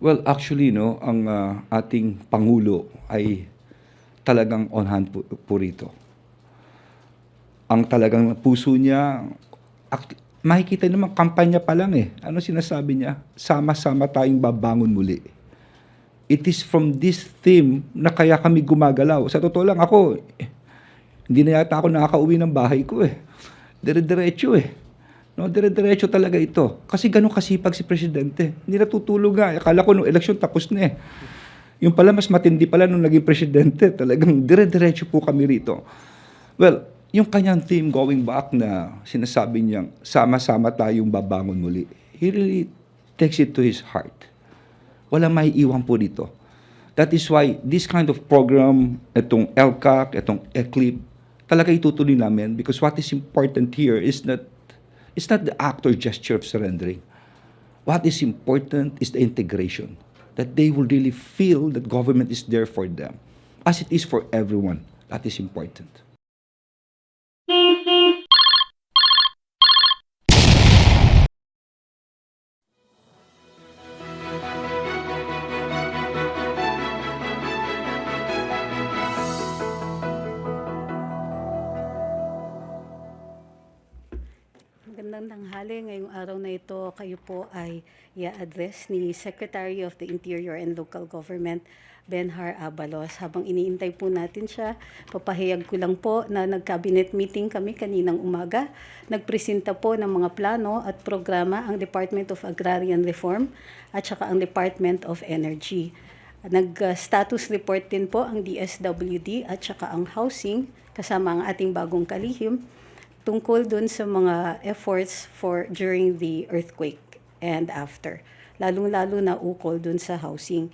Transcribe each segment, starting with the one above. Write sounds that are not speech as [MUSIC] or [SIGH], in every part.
Well, actually, no, ang ah, ating Pangulo ay talagang on hand po, po rito. Ang talagang puso niya, act- makikita naman, kampanya pa lang eh. Ano sinasabi niya? Sama-sama tayong babangon muli. It is from this theme na kaya kami gumagalaw. Sa totoo lang, ako, eh, hindi na yata ako nakakauwi ng bahay ko eh. Dire-diretso eh. No, dire-diretso talaga ito. Kasi ganun kasipag si Presidente. Hindi natutulog nga. Akala ko nung eleksyon tapos na eh. Yung pala mas matindi pala nung naging Presidente. [LAUGHS] Talagang dire-diretso po kami rito. Well, yung kanyang theme going back na sinasabi niyang sama-sama tayong babangon muli. He really takes it to his heart. Wala may iwan po dito. That is why this kind of program, itong LCAC, itong ECLIP, talaga itutuloy namin because what is important here is not it's not the act or gesture of surrendering. What is important is the integration. That they will really feel that government is there for them. As it is for everyone. That is important. Tanghali. Ngayong araw na ito, kayo po ay i-address ni Secretary of the Interior and Local Government, Benhar Abalos. Habang iniintay po natin siya, papahayag ko lang po na nag-cabinet meeting kami kaninang umaga. Nagpresenta po ng mga plano at programa ang Department of Agrarian Reform at saka ang Department of Energy. Nag-status report din po ang DSWD at saka ang housing kasama ang ating bagong kalihim tungkol dun sa mga efforts for during the earthquake and after. Lalong-lalo na ukol dun sa housing.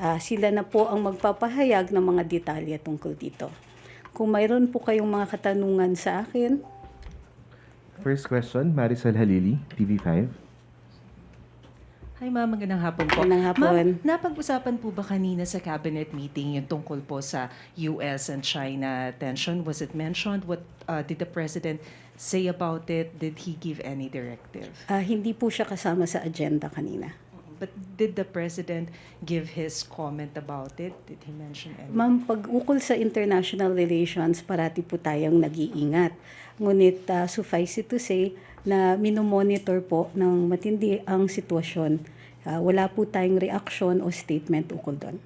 Ah, sila na po ang magpapahayag ng mga detalye tungkol dito. Kung mayroon po kayong mga katanungan sa akin, First question, Marisol Halili, TV5. Hi ma'am, magandang hapon po. Magandang hapon. Ma'am, napag-usapan po ba kanina sa cabinet meeting yung tungkol po sa US and China tension? Was it mentioned? What uh, did the president say about it? Did he give any directive? ah, hindi po siya kasama sa agenda kanina. But did the president give his comment about it? Did he mention any? Ma'am, pag ukol sa international relations, parati po tayong nag-iingat. Ngunit ah, suffice it to say na minomonitor po ng matindi ang sitwasyon. Ah, wala po tayong reaction o statement ukol doon.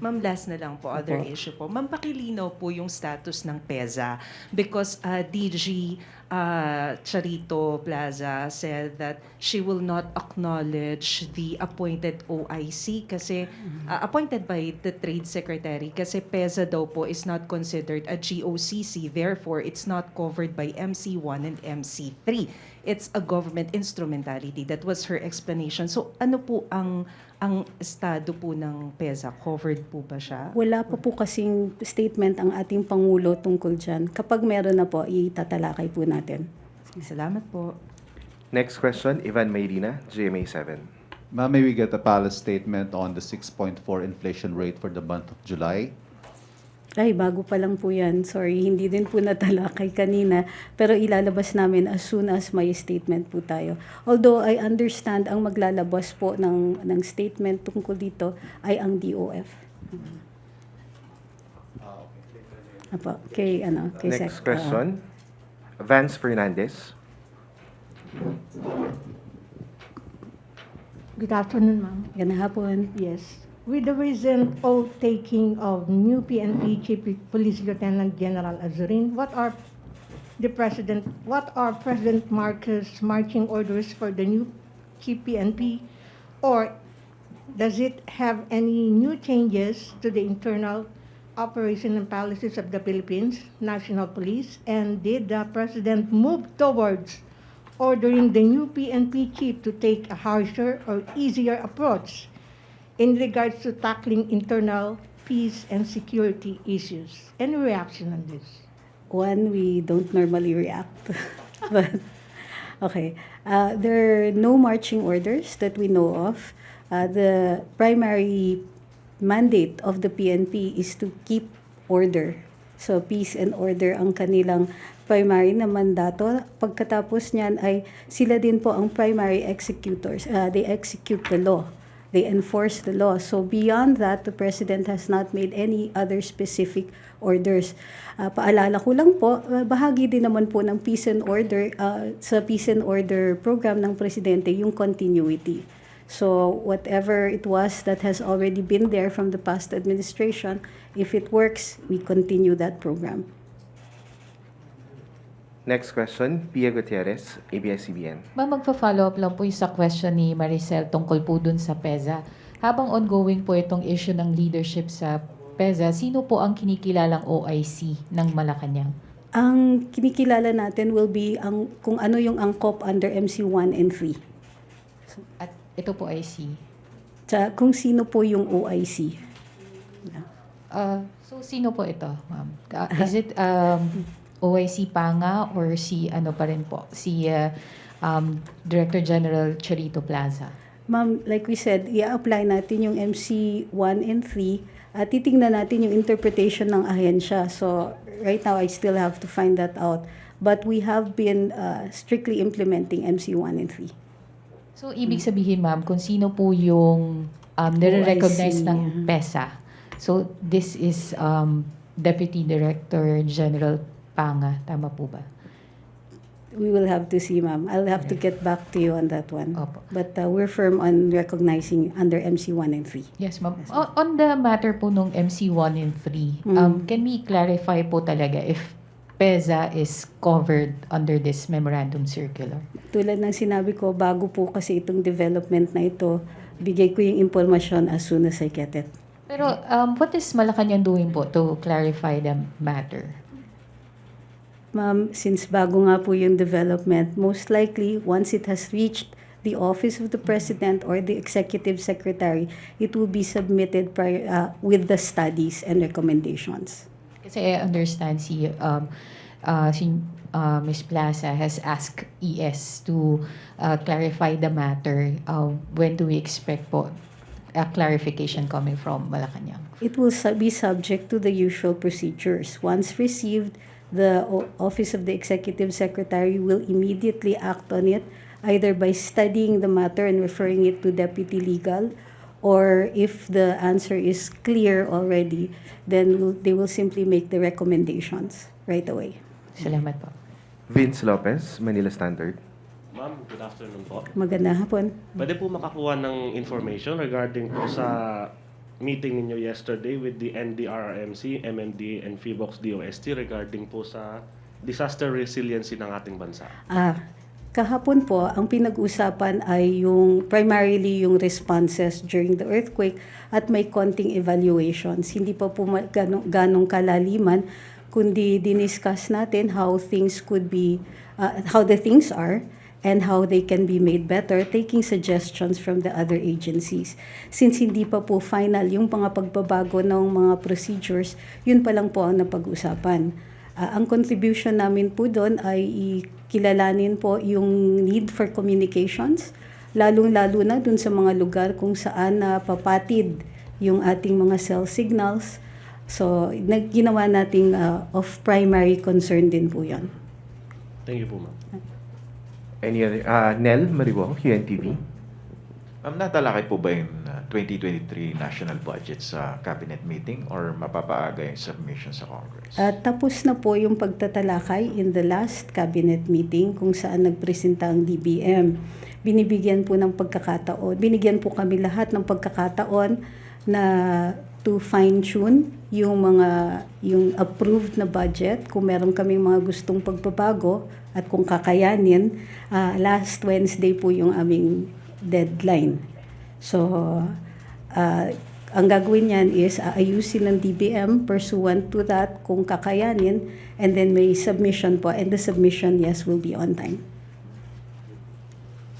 Ma'am, last na lang po, other Opo. issue po. Ma'am, pakilinaw po yung status ng PEZA because uh, DG uh, Charito Plaza said that she will not acknowledge the appointed OIC kasi uh, appointed by the Trade Secretary kasi PEZA daw po is not considered a GOCC therefore it's not covered by MC1 and MC3 it's a government instrumentality that was her explanation so ano po ang ang estado po ng PEZA covered po ba siya Wala pa po kasing statement ang ating Pangulo tungkol dyan. Kapag meron na po, itatalakay po natin. Salamat po. Next question, Ivan Mayrina, GMA7. Ma'am, may we get a palace statement on the 6.4 inflation rate for the month of July? Ay, bago pa lang po yan. Sorry, hindi din po natalakay kanina. Pero ilalabas namin as soon as may statement po tayo. Although I understand ang maglalabas po ng, ng statement tungkol dito ay ang DOF. Apo, kay ano, kay Sec- Next question, Vance Fernandez. Good afternoon, ma'am. Ganda hapon. Yes. With the recent oath taking of new PNP Chief Police Lieutenant General Azurin, what are the President, what are President Marcos' marching orders for the new Chief PNP? Or does it have any new changes to the internal operation and policies of the Philippines National Police? And did the President move towards ordering the new PNP chief to take a harsher or easier approach in regards to tackling internal peace and security issues. Any reaction on this? One, we don't normally react. [LAUGHS] but, okay. Uh, there are no marching orders that we know of. Uh, the primary mandate of the PNP is to keep order. So, peace and order ang kanilang primary na mandato. Pagkatapos niyan ay sila din po ang primary executors. Uh, they execute the law. They enforce the law. So beyond that, the President has not made any other specific orders. Ah, paalala ko lang po, ah, bahagi din naman po ng peace and order, ah, sa peace and order program ng Presidente, yung continuity. So whatever it was that has already been there from the past administration, if it works, we continue that program. Next question, Pia Gutierrez, ABS-CBN. Ma'am, magpa-follow up lang po yung sa question ni Maricel tungkol po dun sa PEZA. Habang ongoing po itong issue ng leadership sa PEZA, sino po ang kinikilalang OIC ng Malacanang? Ang kinikilala natin will be ang kung ano yung angkop under MC1 and 3. At ito po ay si... Sa kung sino po yung OIC. Uh, so, sino po ito, ma'am? Is it um, OIC Panga or si ano pa rin po? Si uh, um, Director General Charito Plaza? Ma'am, like we said, i-apply natin yung MC1 and 3 at titingnan natin yung interpretation ng ahensya. So, right now, I still have to find that out. But we have been uh, strictly implementing MC1 and 3. So, ibig sabihin, ma'am, kung sino po yung um, nire-recognize OIC. ng PESA. So, this is um, Deputy Director General Panga. Tama po ba? We will have to see, ma'am. I'll have to get back to you on that one. Opo. But uh, we're firm on recognizing under MC1 and 3. Yes, ma'am. O- on the matter po nung MC1 and 3, Mm. um, can we clarify po talaga if PESA is covered under this memorandum circular? Tulad ng sinabi ko, bago po kasi itong development na ito, bigay ko yung impormasyon as soon as I get it. Pero um, what is Malacanang doing po to clarify the matter? Ma'am, since bago nga po yung development, most likely, once it has reached the office of the president or the executive secretary, it will be submitted prior, uh, with the studies and recommendations. Kasi I understand si, um, uh, si uh, Ms. Plaza has asked ES to uh, clarify the matter. Uh, when do we expect po a clarification coming from Malacanang? It will su- be subject to the usual procedures. Once received, the o- Office of the Executive Secretary will immediately act on it, either by studying the matter and referring it to Deputy Legal, or if the answer is clear already, then they will simply make the recommendations right away. Salamat po. Vince Lopez, Manila Standard. Ma'am, good afternoon po. Magandang hapon. Pwede po makakuha ng information regarding po sa meeting ninyo yesterday with the NDRRMC, MMDA, and FIBOX DOST regarding po sa disaster resiliency ng ating bansa. Ah, kahapon po, ang pinag-usapan ay yung primarily yung responses during the earthquake at may konting evaluations. Hindi pa po ganong, ganong kalaliman, kundi diniscuss natin how things could be, ah, how the things are, and how they can be made better, taking suggestions from the other agencies. Since hindi pa po final yung mga pagbabago ng mga procedures, yun pa lang po ang napag-usapan. Ah, ang contribution namin po doon ay ikilalanin po yung need for communications, lalong-lalo na doon sa mga lugar kung saan na papatid yung ating mga cell signals. So, ginawa nating ah, of primary concern din po yan. Thank you po, ma'am. Any other? Uh, Nel Maribo, QNTV. Ma'am, natalakay po ba yung uh, 2023 national budget sa cabinet meeting or mapapaaga yung submission sa Congress? At tapos na po yung pagtatalakay in the last cabinet meeting kung saan nagpresenta ang DBM. Binibigyan po ng pagkakataon, binigyan po kami lahat ng pagkakataon na to fine-tune yung mga yung approved na budget kung meron kaming mga gustong pagbabago at kung kakayanin ah, last Wednesday po yung aming deadline so ah, ang gagawin niyan is aayusin ng DBM pursuant to that kung kakayanin and then may submission po and the submission yes will be on time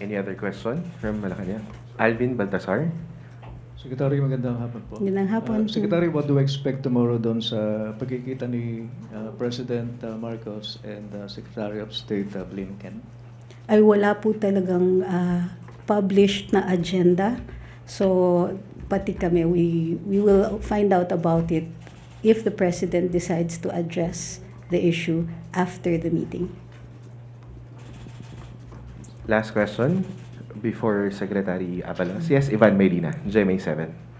Any other question from Malacanang? Alvin Baltasar. Secretary, magandang hapon po. Magandang hapon. Uh, Secretary, what do we expect tomorrow doon sa pagkikita ni uh, President uh, Marcos and uh, Secretary of State uh, Blinken? ay wala po talagang ah, published na agenda. So, pati kami, we, we will find out about it if the President decides to address the issue after the meeting. Last question, Before Secretary Abalos. Yes, Ivan Medina, GMA 7.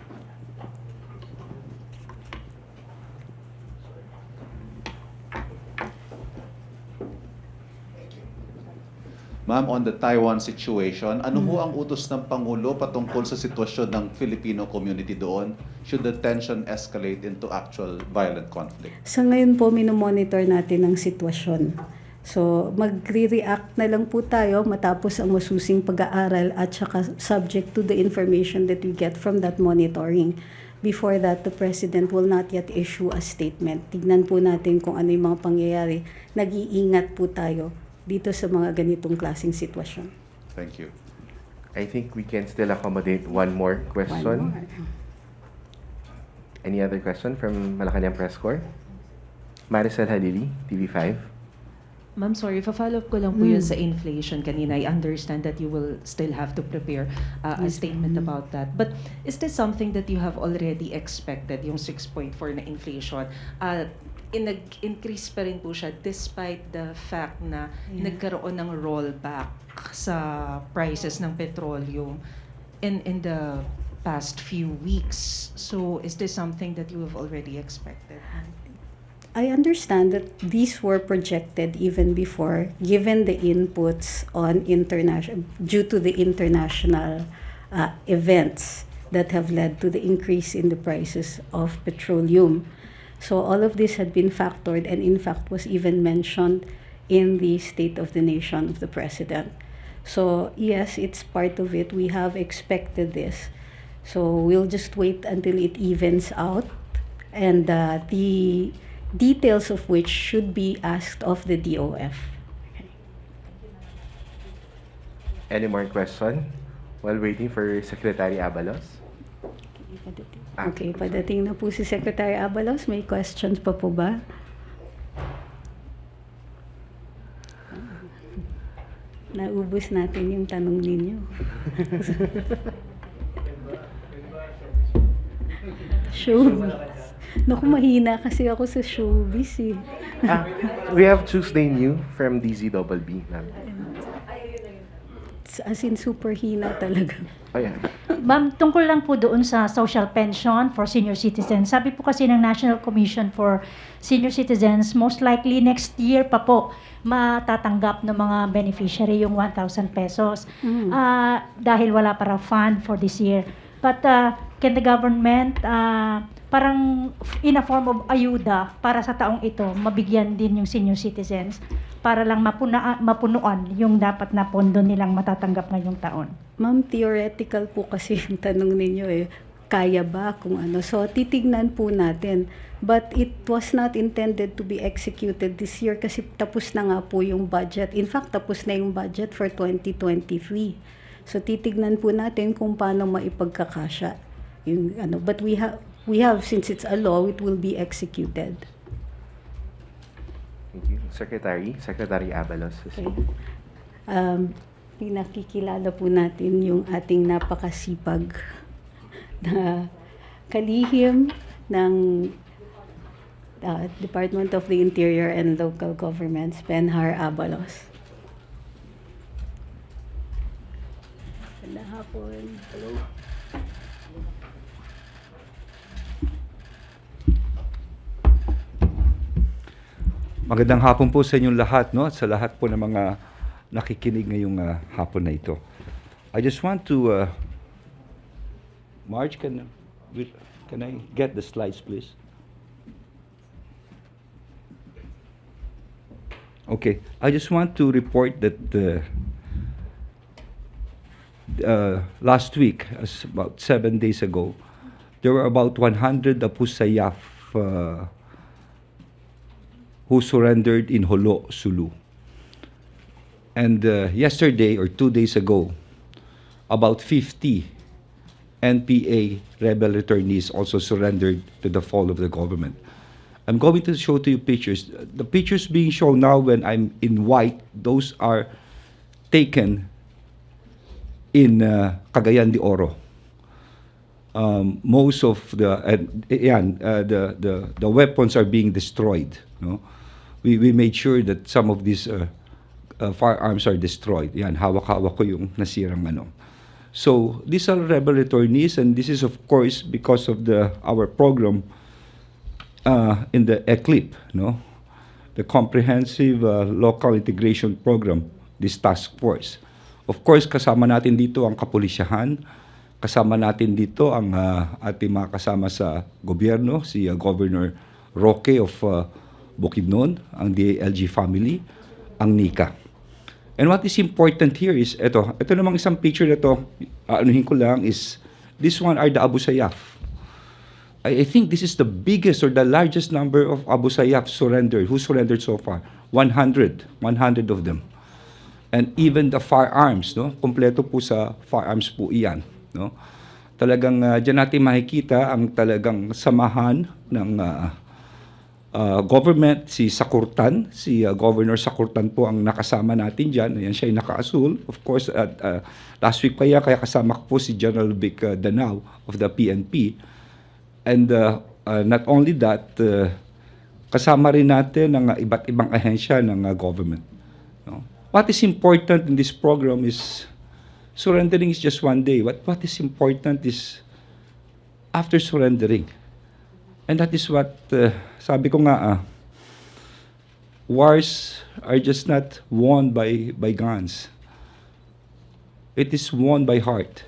Ma'am, on the Taiwan situation, ano ho ang utos ng Pangulo patungkol sa sitwasyon ng Filipino community doon should the tension escalate into actual violent conflict? Sa ngayon po, minomonitor natin ang sitwasyon. So, magre-react na lang po tayo matapos ang masusing pag-aaral at saka subject to the information that we get from that monitoring. Before that, the President will not yet issue a statement. Tignan po natin kung ano yung mga pangyayari. Nag-iingat po tayo dito sa mga ganitong klaseng sitwasyon. Thank you. I think we can still accommodate one more One question. more. Any other question from Malacanang Press Corps? Maricel Halili, TV5. Ma'am, sorry, follow up ko lang po yun sa inflation kanina. I understand that you will still have to prepare uh, a Yes, statement ma'am. about that. But is this something that you have already expected, yung 6.4 na inflation? Uh, in nag-increase pa rin po siya despite the fact na Yeah. nagkaroon ng rollback sa prices ng petroleum in in the past few weeks. So is this something that you have already expected? I understand that these were projected even before, given the inputs on international, due to the international uh, events that have led to the increase in the prices of petroleum. So all of this had been factored and in fact was even mentioned in the State of the Nation of the President. So yes, it's part of it. We have expected this. So we'll just wait until it evens out and uh, the details of which should be asked of the DOF. Any more question? While waiting for Secretary Abalos. Okay, padating na po si Secretary Abalos. May questions pa po ba? Naubos natin yung tanong ninyo. [LAUGHS] Showbiz. Naku, mahina kasi ako sa showbiz eh. Ah, we have Tuesday New from DZBB. ma'am. As in, super hina talaga. Oh, yeah. Ma'am, tungkol lang po doon sa social pension for senior citizens. Sabi po kasi ng National Commission for Senior Citizens, most likely next year pa po matatanggap ng mga beneficiary yung 1,000 pesos Mm. Ah, dahil wala para fund for this year. But uh, can the government ah, parang in a form of ayuda para sa taong ito, mabigyan din yung senior citizens para lang mapuna, mapunuan yung dapat na pondo nilang matatanggap ngayong taon? Ma'am, theoretical po kasi yung tanong ninyo eh. Kaya ba kung ano? So, titignan po natin. But it was not intended to be executed this year kasi tapos na nga po yung budget. In fact, tapos na yung budget for 2023. So, titignan po natin kung paano maipagkakasya. Yung, ano. But we have, we have, since it's a law, it will be executed. Thank you. Secretary, Secretary Abalos. Okay. Um, pinakikilala po natin yung ating napakasipag na kalihim ng uh, Department of the Interior and Local Governments, Benhar Abalos. Ganda hapon. Hello. Magandang hapon po sa inyong lahat, no? Sa lahat po ng mga nakikinig ngayong ah, hapon na ito. I just want to, uh, Marge, can, can I get the slides, please? Okay, I just want to report that uh, uh, last week, about seven days ago, there were about 100 Apusayaf uh, who surrendered in Holo, Sulu. And uh, yesterday or two days ago, about 50 NPA rebel returnees also surrendered to the fall of the government. I'm going to show to you pictures. The pictures being shown now when I'm in white, those are taken in uh, Cagayan de Oro. Um, most of the and yan, uh, the, the the weapons are being destroyed. No, we we made sure that some of these uh, uh, firearms are destroyed. Yan, hawak-hawak ko yung nasirang ano. So, these are rebel returnees and this is of course because of the our program uh, in the ECLIP, no? The Comprehensive uh, Local Integration Program, this task force. Of course, kasama natin dito ang kapulisyahan, kasama natin dito ang uh, ating mga kasama sa gobyerno, si uh, Governor Roque of uh, Bukidnon, ang DALG family, ang NICA. And what is important here is, ito, ito namang isang picture na to, anuhin ko lang, is this one are the Abu Sayyaf. I, I think this is the biggest or the largest number of Abu Sayyaf surrendered. Who surrendered so far? 100. 100 of them. And even the firearms, no? Kompleto po sa firearms po iyan, no? Talagang uh, diyan natin makikita ang talagang samahan ng uh, uh, government, si Sakurtan, si uh, Governor Sakurtan po ang nakasama natin diyan. Ayan siya ay naka-asul. Of course, at uh, last week pa yan, kaya kasama ko po si General Vic uh, Danao of the PNP. And uh, uh, not only that, uh, kasama rin natin ang uh, iba't ibang ahensya ng uh, government. No? What is important in this program is surrendering is just one day. What what is important is after surrendering. And that is what uh, sabi ko nga ah, wars are just not won by by guns. It is won by heart.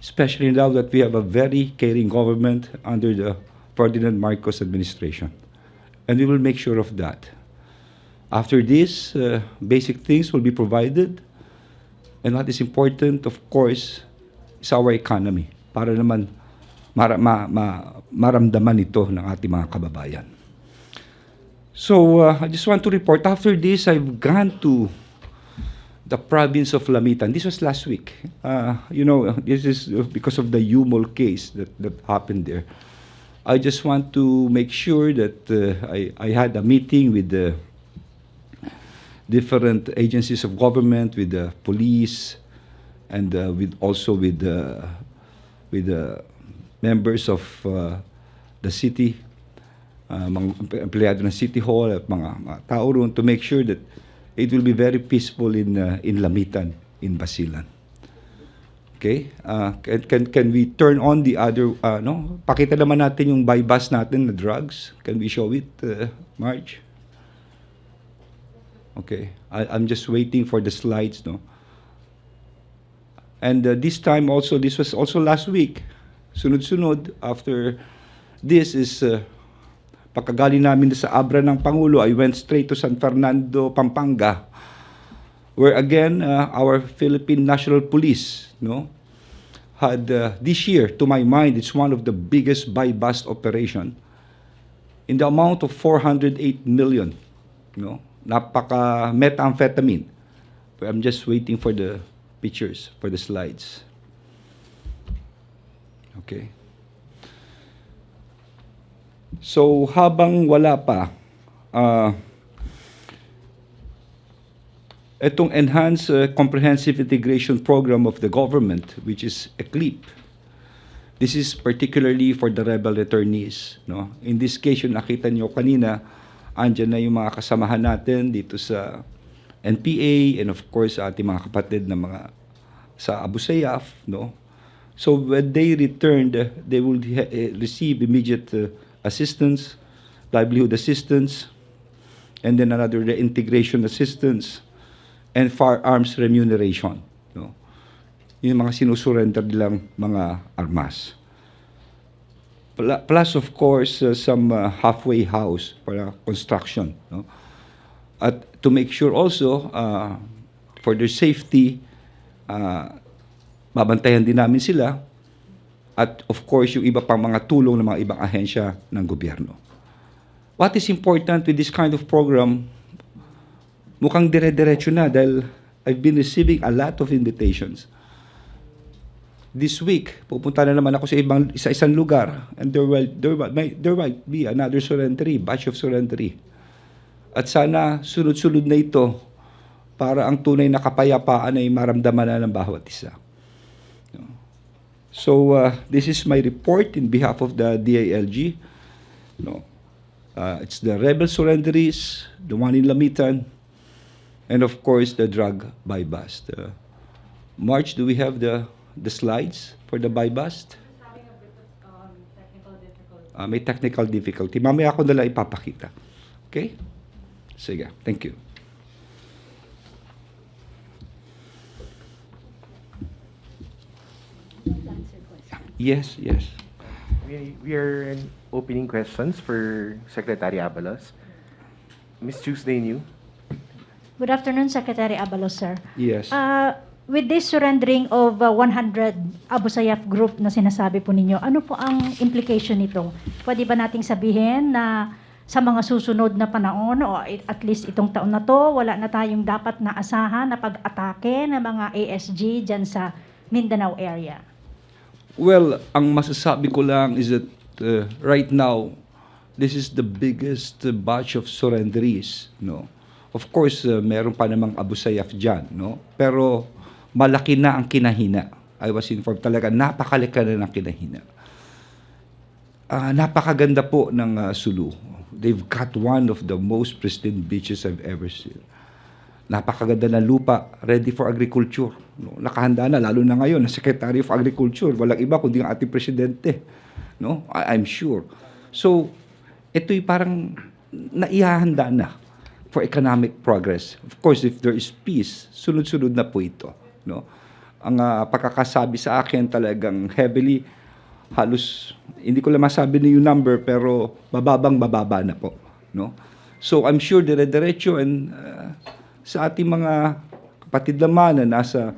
Especially now that we have a very caring government under the Ferdinand Marcos administration. And we will make sure of that. After this, uh, basic things will be provided. And what is important, of course, is our economy. Para naman mara, ma, ma, maramdaman ito ng ating mga kababayan. So, uh, I just want to report, after this, I've gone to the province of Lamitan. This was last week. Uh, you know, this is because of the Yumol case that, that happened there. I just want to make sure that uh, I, I had a meeting with the different agencies of government, with the police, and uh, with also with the with the members of uh, the city, uh, mga empleyado ng City Hall at mga, mga tao roon to make sure that it will be very peaceful in uh, in Lamitan, in Basilan. Okay? Uh, can, can, can we turn on the other, uh, no? Pakita naman natin yung bus natin na drugs. Can we show it, uh, Marge? Okay. I, I'm just waiting for the slides, no? And uh, this time also, this was also last week. Sunod-sunod, after this is, uh, pagkagali namin sa Abra ng Pangulo, I went straight to San Fernando, Pampanga, where again, uh, our Philippine National Police, no, had uh, this year, to my mind, it's one of the biggest buy-bust operation in the amount of 408 million, no, napaka methamphetamine. I'm just waiting for the pictures, for the slides. Okay. So habang wala pa, uh, itong Enhanced uh, Comprehensive Integration Program of the Government, which is ECLIP, this is particularly for the rebel returnees. No? In this case, yung nakita nyo kanina, andyan na yung mga kasamahan natin dito sa NPA and of course ating mga kapatid na mga sa Abu Sayyaf, no? So when they returned, they ha- eh, receive immediate uh, assistance, livelihood assistance, and then another reintegration assistance, and firearms remuneration. No? Yung mga sinusurrender nilang mga armas. Plus, of course, uh, some uh, halfway house para construction. No? At to make sure also, uh, for their safety, uh, babantayan din namin sila. At of course, yung iba pang mga tulong ng mga ibang ahensya ng gobyerno. What is important with this kind of program, mukhang dire-diretso na dahil I've been receiving a lot of invitations. This week, pupunta na naman ako sa ibang sa isang lugar and there will there might, there might be another surrendery, batch of surrendery. At sana sunod-sunod na ito para ang tunay na kapayapaan ay maramdaman na ng bawat isa. So uh, this is my report in behalf of the DILG. No, uh, it's the rebel surrenderies, the one in Lamitan, and of course the drug buy bust. Uh, March, do we have the the slides for the buy bust? Ah, may technical difficulty. Mamaya ako nila ipapakita. Okay? Sige. Thank you. Yes, yes. We, we are in opening questions for Secretary Abalos. Miss Tuesday New. Good afternoon, Secretary Abalos, sir. Yes. Uh, with this surrendering of uh, 100 Abu Sayyaf group na sinasabi po ninyo, ano po ang implication nito? Pwede ba nating sabihin na sa mga susunod na panahon o at least itong taon na to, wala na tayong dapat na asahan na pag-atake ng mga ASG dyan sa Mindanao area? Well, ang masasabi ko lang is that uh, right now, this is the biggest uh, batch of surrenderies, no? Of course, uh, meron pa namang Abu Sayyaf dyan, no? Pero malaki na ang kinahina. I was informed talaga, napakalika na ng kinahina. Ah, napakaganda po ng uh, Sulu. They've got one of the most pristine beaches I've ever seen. Napakaganda na lupa, ready for agriculture. No? Nakahanda na, lalo na ngayon, na Secretary of Agriculture. Walang iba kundi ang ating presidente. No? I- I'm sure. So, ito'y parang naihahanda na for economic progress. Of course, if there is peace, sunod-sunod na po ito. No? Ang ah, pagkakasabi sa akin talagang heavily, halos, hindi ko lang masabi na yung number, pero bababang bababa na po. No? So, I'm sure dire-diretso and ah, sa ating mga kapatid naman na nasa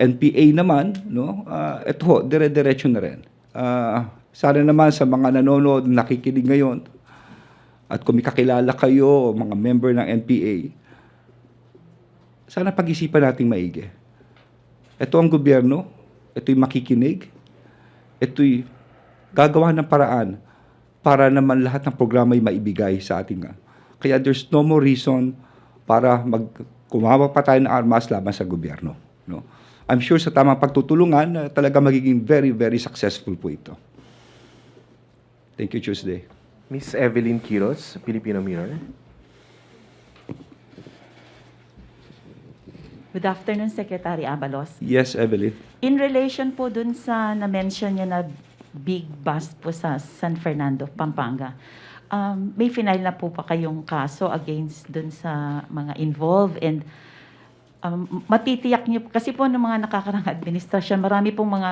NPA naman, no? Uh, ito ho, dire-diretso na rin. Ah, sana naman sa mga nanonood, nakikinig ngayon, at kung kakilala kayo, mga member ng NPA, sana pag-isipan nating maigi. Ito ang gobyerno, ito'y makikinig, ito'y gagawa ng paraan para naman lahat ng programa ay maibigay sa ating. ah. Kaya there's no more reason para mag kumawa pa tayo ng armas laban sa gobyerno. No? I'm sure sa tamang pagtutulungan, uh, talaga magiging very, very successful po ito. Thank you, Tuesday. Miss Evelyn Quiros, Filipino Mirror. Good afternoon, Secretary Abalos. Yes, Evelyn. In relation po dun sa na-mention niya na big bust po sa San Fernando, Pampanga, um, may final na po pa kayong kaso against dun sa mga involved and um, matitiyak niyo, kasi po ng mga nakakarang administrasyon, marami pong mga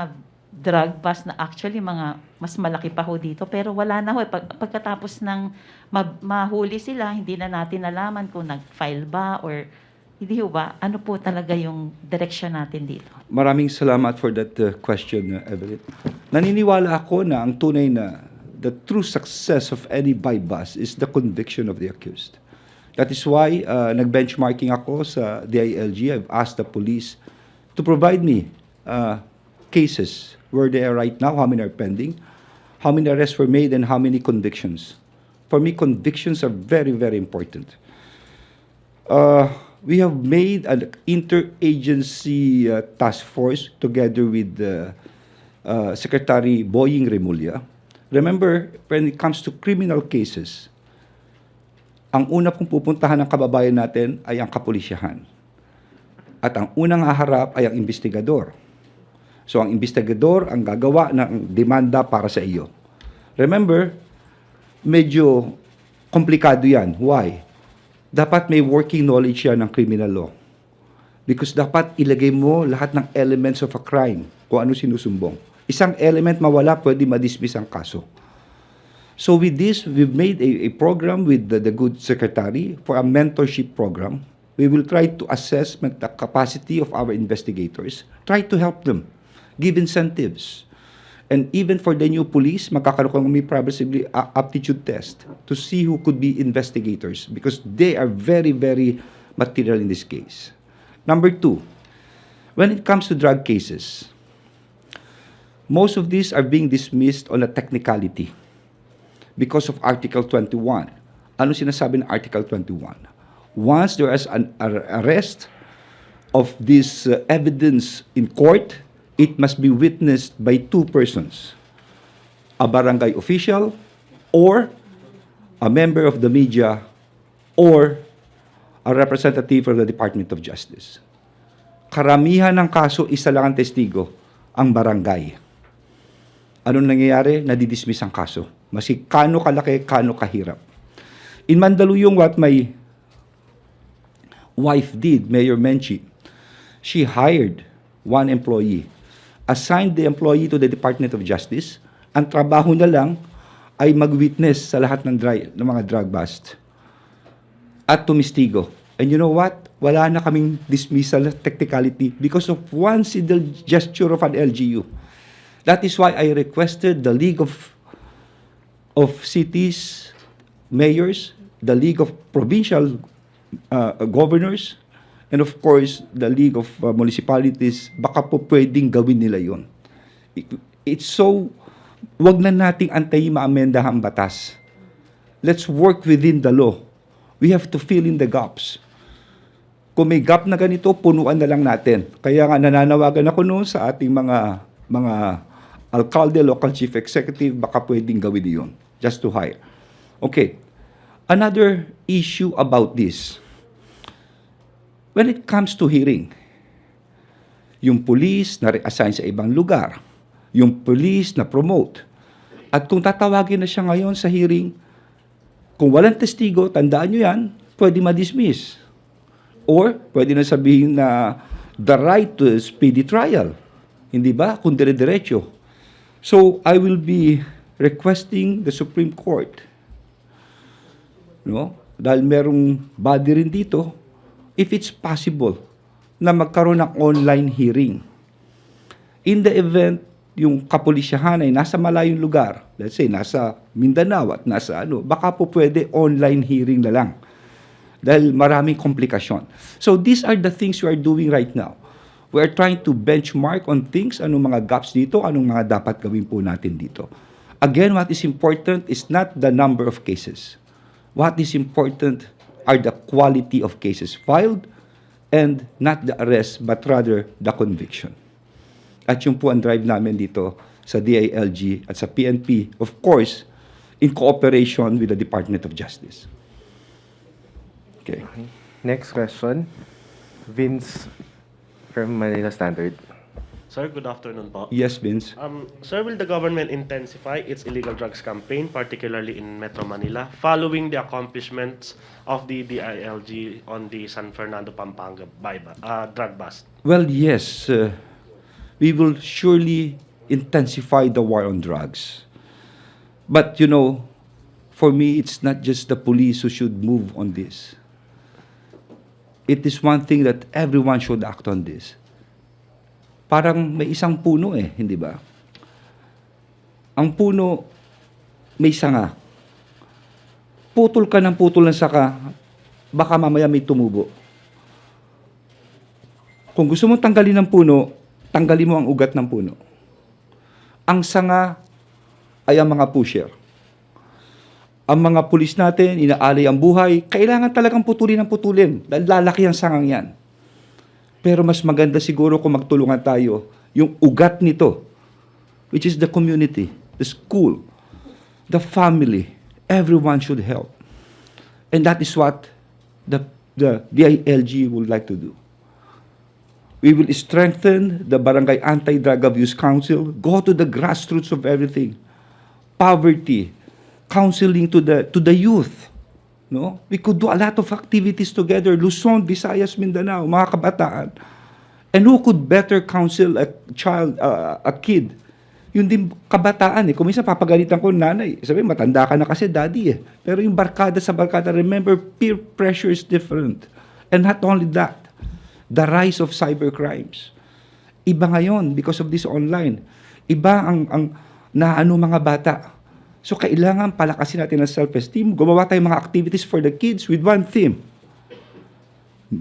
drug bust na actually mga mas malaki pa ho dito pero wala na ho Pag, pagkatapos ng ma- mahuli sila hindi na natin nalaman kung nag-file ba or hindi ho ba ano po talaga yung direction natin dito Maraming salamat for that uh, question, uh, Evelyn. Naniniwala ako na ang tunay na the true success of any buy-bust is the conviction of the accused. That is why uh, nag-benchmarking ako sa DILG. I've asked the police to provide me uh, cases where they are right now, how many are pending, how many arrests were made, and how many convictions. For me, convictions are very, very important. Uh, we have made an interagency uh, task force together with uh, Secretary Boying Remulla. Remember, when it comes to criminal cases, ang una pong pupuntahan ng kababayan natin ay ang kapulisyahan. At ang unang haharap ay ang investigador. So ang investigador ang gagawa ng demanda para sa iyo. Remember, medyo komplikado yan. Why? dapat may working knowledge yan ng criminal law. Because dapat ilagay mo lahat ng elements of a crime, kung ano sinusumbong. Isang element mawala, pwede ma-dismiss ang kaso. So with this, we've made a, a program with the, the good secretary for a mentorship program. We will try to assess the capacity of our investigators, try to help them, give incentives. And even for the new police, magkakaroon kami probably a aptitude test to see who could be investigators because they are very, very material in this case. Number two, when it comes to drug cases, most of these are being dismissed on a technicality because of Article 21. Ano sinasabi ng Article 21? Once there is an ar- arrest of this uh, evidence in court, it must be witnessed by two persons, a barangay official or a member of the media or a representative from the Department of Justice. Karamihan ng kaso, isa lang ang testigo, ang barangay. Anong nangyayari? Nadidismiss ang kaso. Masi kano kalaki, kano kahirap. In Mandaluyong, what my wife did, Mayor Menchi, she hired one employee, assigned the employee to the Department of Justice, ang trabaho na lang ay mag-witness sa lahat ng, dry, ng mga drug bust at tumistigo. And you know what? Wala na kaming dismissal technicality because of one single gesture of an LGU. That is why I requested the League of of Cities, Mayors, the League of Provincial uh, Governors, and of course, the League of uh, Municipalities, baka po pwedeng gawin nila yon. It's so, wag na nating antayin maamenda ang batas. Let's work within the law. We have to fill in the gaps. Kung may gap na ganito, punuan na lang natin. Kaya nga nananawagan ako noon sa ating mga mga alkalde, local chief executive, baka pwedeng gawin yun. Just to hire. Okay. Another issue about this. When it comes to hearing, yung police na reassign sa ibang lugar, yung police na promote, at kung tatawagin na siya ngayon sa hearing, kung walang testigo, tandaan nyo yan, pwede ma-dismiss. Or, pwede na sabihin na the right to speedy trial. Hindi ba? Kung dire-diretso. So, I will be requesting the Supreme Court, no? dahil merong body rin dito, if it's possible na magkaroon ng online hearing. In the event yung kapulisyahan ay nasa malayong lugar, let's say nasa Mindanao at nasa ano, baka po pwede online hearing na lang. Dahil maraming komplikasyon. So these are the things we are doing right now. We are trying to benchmark on things, anong mga gaps dito, anong mga dapat gawin po natin dito. Again, what is important is not the number of cases. What is important are the quality of cases filed and not the arrest but rather the conviction. At yun po ang drive namin dito sa DILG at sa PNP, of course, in cooperation with the Department of Justice. Okay. Next question. Vince from Manila Standard. Sir, good afternoon po. Yes, Vince. Um, sir, will the government intensify its illegal drugs campaign, particularly in Metro Manila, following the accomplishments of the DILG on the San Fernando Pampanga uh, drug bust? Well, yes. uh, we will surely intensify the war on drugs. But, you know, for me, it's not just the police who should move on this. It is one thing that everyone should act on this. Parang may isang puno eh, hindi ba? Ang puno, may sanga. Putol ka ng putol ng saka, baka mamaya may tumubo. Kung gusto mong tanggalin ng puno, tanggalin mo ang ugat ng puno. Ang sanga ay ang mga pusher. Ang mga pulis natin, inaalay ang buhay, kailangan talagang putulin ng putulin dahil lalaki ang sangang yan. Pero mas maganda siguro kung magtulungan tayo yung ugat nito, which is the community, the school, the family, everyone should help. And that is what the, the DILG would like to do. We will strengthen the Barangay Anti-Drug Abuse Council, go to the grassroots of everything. Poverty, counseling to the to the youth. No? We could do a lot of activities together, Luzon, Visayas, Mindanao, mga kabataan. And who could better counsel a child, uh, a kid? Yun din kabataan eh. Kung minsan papagalitan ko nanay, sabi matanda ka na kasi daddy eh. Pero yung barkada sa barkada, remember, peer pressure is different. And not only that, the rise of cybercrimes. Iba ngayon because of this online. Iba ang, ang naano mga bata. So kailangan palakasin natin ang self-esteem. Gumawa tayong mga activities for the kids with one theme.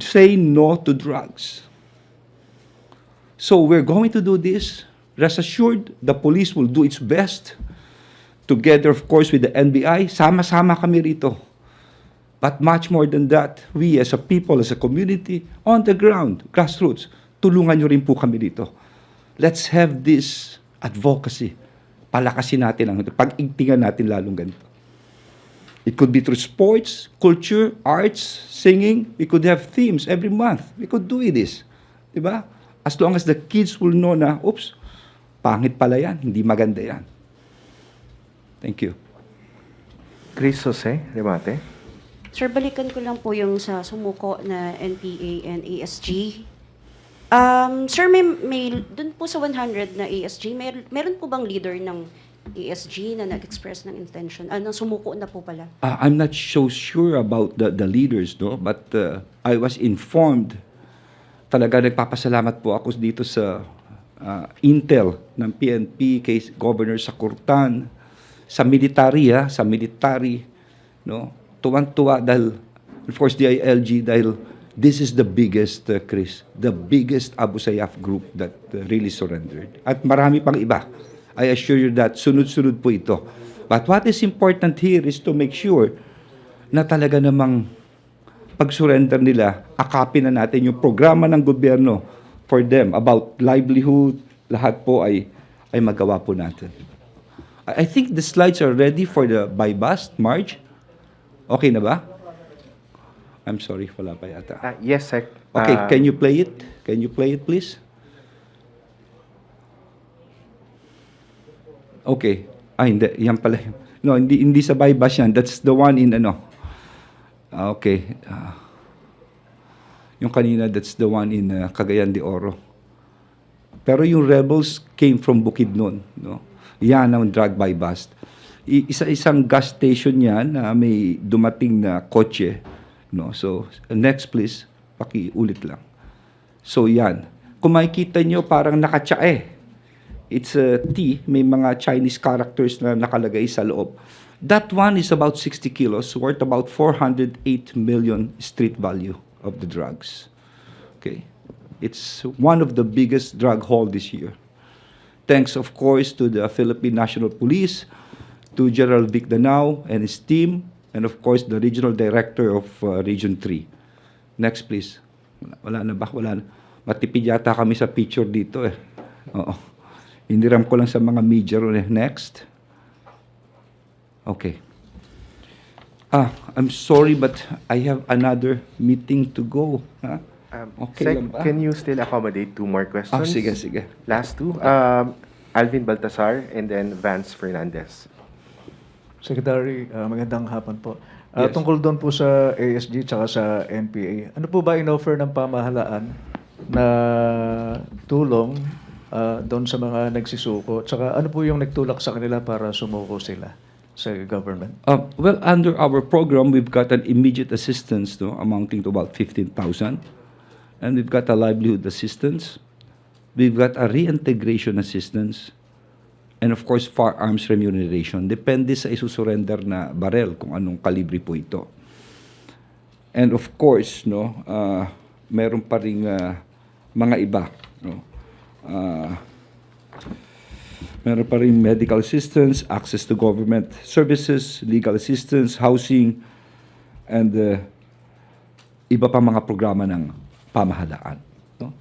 Say no to drugs. So we're going to do this. Rest assured, the police will do its best. Together, of course, with the NBI. Sama-sama kami rito. But much more than that, we as a people, as a community, on the ground, grassroots, tulungan nyo rin po kami dito. Let's have this advocacy. Palakasin natin ang pag-igtingan natin lalong ganito. It could be through sports, culture, arts, singing. We could have themes every month. We could do this. Diba? As long as the kids will know na, oops, pangit pala yan, hindi maganda yan. Thank you. Chris Jose, remate. Sir, balikan ko lang po yung sa sumuko na NPA and ASG. Um, sir, may, may dun po sa 100 na ASG, mer, meron po bang leader ng ASG na nag-express ng intention? Ah, sumuko na po pala. Uh, I'm not so sure about the, the leaders, no? but uh, I was informed. Talaga nagpapasalamat po ako dito sa uh, intel ng PNP kay Governor Sakurtan, sa military, ha? sa military, no? tuwan-tuwa dahil, of course, DILG, dahil this is the biggest, uh, Chris, the biggest Abu Sayyaf group that uh, really surrendered. At marami pang iba. I assure you that sunod-sunod po ito. But what is important here is to make sure na talaga namang pag-surrender nila, akapin na natin yung programa ng gobyerno for them about livelihood, lahat po ay ay magawa po natin. I think the slides are ready for the by bust, March. Okay na ba? I'm sorry, wala pa yata. Ah, yes, Sec. Okay, Ah, can you play it? Can you play it, please? Okay. Ah, hindi. Yan pala. No, hindi, hindi sa bypass yan. That's the one in ano. Ah, okay. Ah. yung kanina, that's the one in uh, Cagayan de Oro. Pero yung rebels came from Bukidnon. No? Yan ang drug by bust. Isa-isang gas station yan na may dumating na kotse. No? So, next please, pakiulit lang. So, yan. Kung makikita nyo, parang nakatsae. It's a T, may mga Chinese characters na nakalagay sa loob. That one is about 60 kilos, worth about 408 million street value of the drugs. Okay. It's one of the biggest drug haul this year. Thanks, of course, to the Philippine National Police, to General Vic Danao and his team, and of course, the Regional Director of uh, Region 3. Next, please. Wala, wala na ba? Wala na. Matipid yata kami sa picture dito eh. Oo. Iniram ko lang sa mga media eh. Next. Okay. Ah, I'm sorry but I have another meeting to go. Ha? um, Okay Sec, lang ba? can you still accommodate two more questions? Ah, sige, sige. Last two. Um, Alvin Baltasar and then Vance Fernandez. Secretary, ah, magandang hapon po. Ah, Yes. Tungkol doon po sa ASG tsaka sa NPA, ano po ba in-offer ng pamahalaan na tulong ah, doon sa mga nagsisuko? Tsaka ano po yung nagtulak sa kanila para sumuko sila sa government? Uh, well, under our program, we've got an immediate assistance no, amounting to about 15,000. And we've got a livelihood assistance. We've got a reintegration assistance. And of course, firearms remuneration. Depende sa isusurrender na barel kung anong kalibre po ito. And of course, no, uh, meron pa ring uh, mga iba. No? Uh, Meron pa rin medical assistance, access to government services, legal assistance, housing, and uh, iba pa mga programa ng pamahalaan. No?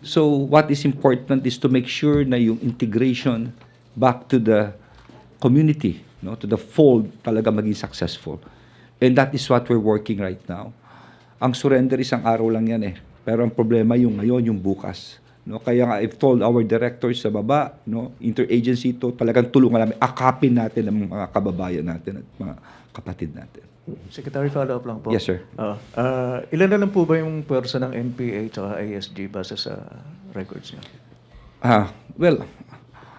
So what is important is to make sure na yung integration back to the community, no, to the fold talaga maging successful. And that is what we're working right now. Ang surrender isang araw lang yan eh. Pero ang problema yung ngayon, yung bukas. No, kaya nga I've told our directors sa baba, no, interagency to, talagang tulungan namin, akapin natin ang mga kababayan natin at mga kapatid natin. Secretary, follow-up lang po. Yes, sir. Ah, ah, ilan na lang po ba yung pwersa ng NPA tsaka ASG base sa records niyo? Ah, well,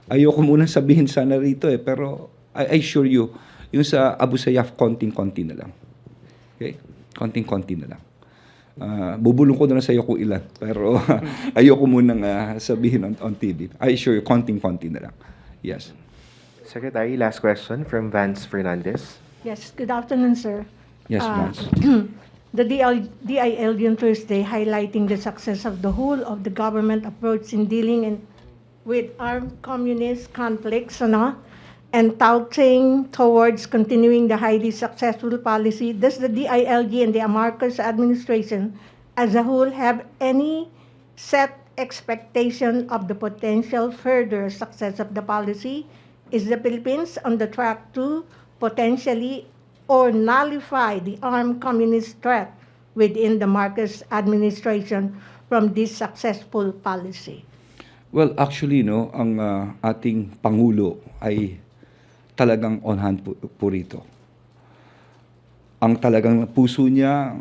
ayoko muna sabihin sana rito eh, pero I, I assure you, yung sa Abu Sayyaf, konting-konti na lang. Okay? Konting-konti na lang. Ah, bubulong ko na lang sa iyo kung ilan, pero [LAUGHS] ayoko munang ah, sabihin on, on TV. I assure you, konting-konti na lang. Yes. Secretary, last question from Vance Fernandez. Yes, good afternoon, sir. Yes, Uh, Vance. [CLEARS THROAT] The DL, DILG on Thursday highlighting the success of the whole of the government approach in dealing in, with armed communist conflicts, ano? and touting towards continuing the highly successful policy. Does the DILG and the Marcos administration as a whole have any set expectation of the potential further success of the policy? Is the Philippines on the track to potentially or nullify the armed communist threat within the Marcos administration from this successful policy? Well, actually, no, ang ah, ating Pangulo ay talagang on hand po, po rito. Ang talagang puso niya,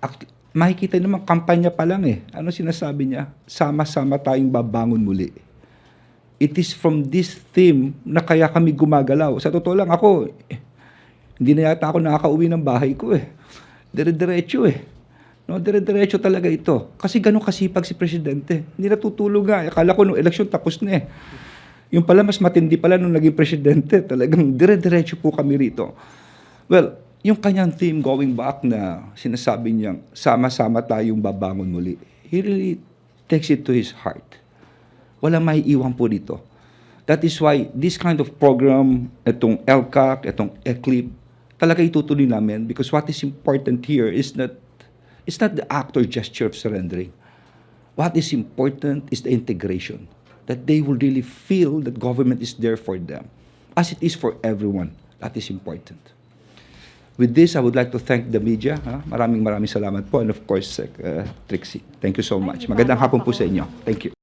act- makikita naman, kampanya pa lang eh. Ano sinasabi niya? Sama-sama tayong babangon muli. It is from this theme na kaya kami gumagalaw. Sa totoo lang, ako, eh, hindi na yata ako nakakauwi ng bahay ko eh. Dire-diretso eh. No, dire-diretso talaga ito. Kasi ganun kasipag si Presidente. Hindi natutulog nga. Akala ko nung eleksyon tapos na eh. Yung pala, mas matindi pala nung naging Presidente. [LAUGHS] Talagang dire-diretso po kami rito. Well, yung kanyang theme going back na sinasabi niyang sama-sama tayong babangon muli. He really takes it to his heart. Walang maiiwan po dito. That is why this kind of program, itong LCAC, itong ECLIP, talaga itutuloy namin because what is important here is that it's not the act or gesture of surrendering. What is important is the integration, that they will really feel that government is there for them, as it is for everyone. That is important. With this, I would like to thank the media. Ha? Maraming maraming salamat po. And of course, uh, Trixie. Thank you so much. Magandang hapon po sa inyo. Thank you.